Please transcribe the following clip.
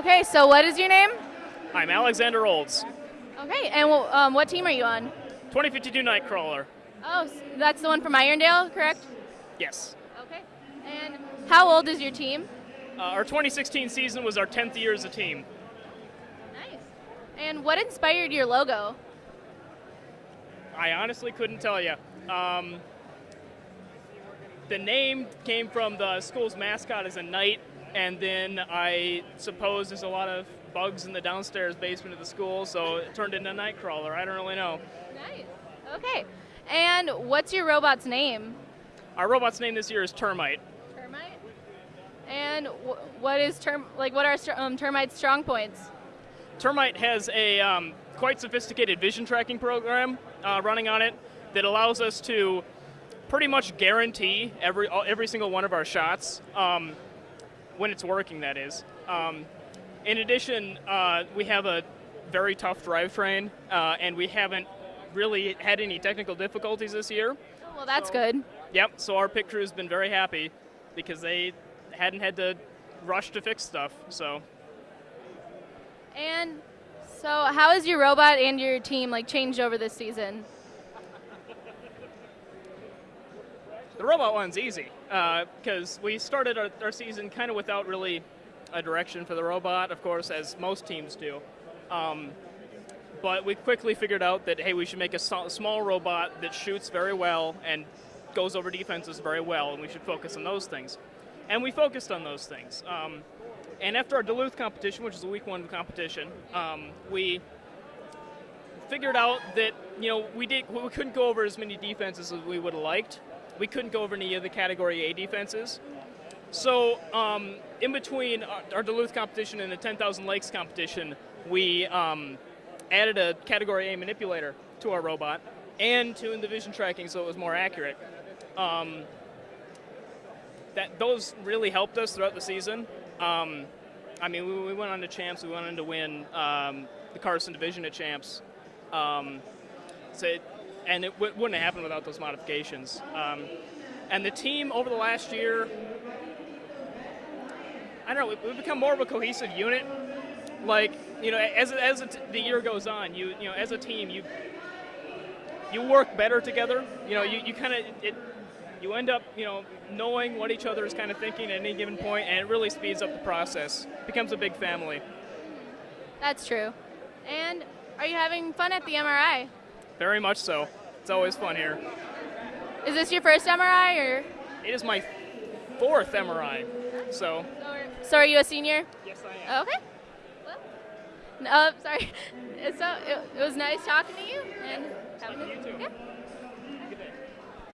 Okay, so what is your name? I'm Alexander Olds, Okay, and um, what team are you on? 2052 KnightKrawler. Oh, s- that's the one from Irondale, correct? Yes. Okay. And how old is your team? Uh, our 2016 season was our 10th year as a team. Nice. And what inspired your logo? I honestly couldn't tell you. Um, the name came from the school's mascot as a knight, and then I suppose there's a lot of bugs in the downstairs basement of the school, so it turned into a KnightKrawler. I don't really know. Nice. Okay. And what's your robot's name? Our robot's name this year is Termite. Termite. And wh- what is term like? What are um, termite's strong points? Termite has a um, quite sophisticated vision tracking program uh, running on it that allows us to pretty much guarantee every every single one of our shots um, when it's working. That is. Um, in addition, uh, we have a very tough drivetrain, uh, and we haven't really had any technical difficulties this year. Oh, well, that's good. Yep. So our pit crew's been very happy because they hadn't had to rush to fix stuff. So. And so, how has your robot and your team like changed over this season? The robot one's easy because we started our, our season kind of without really a direction for the robot, of course, as most teams do. Um, but we quickly figured out that hey, we should make a so- small robot that shoots very well and goes over defenses very well, and we should focus on those things. And we focused on those things. Um, and after our Duluth competition, which is a week one competition, um, we figured out that you know we did we couldn't go over as many defenses as we would have liked. We couldn't go over any of the Category A defenses. So um, in between our, Duluth competition and the 10,000 Lakes competition, we um, added a Category A manipulator to our robot and tuned the vision tracking so it was more accurate. Um, that those really helped us throughout the season. Um, I mean, we, we went on to champs. We went on to win um, the Carson Division at champs. And it wouldn't have happened without those modifications. Um, and the team over the last year, I don't know, we- we've become more of a cohesive unit. Like, you know, as, as the year goes on, you you know, as a team, you you work better together. You know, you, you kind of it, you end up you know knowing what each other is kind of thinking at any given point, and it really speeds up the process. becomes a big family. That's true. And are you having fun at the MRI? Very much so. It's always fun here. Is this your first MRI or? It is my fourth MRI, so So are you a senior? yes, I am. Okay. Well, no, uh, sorry. So it, it was nice talking to you and having You too. Yeah.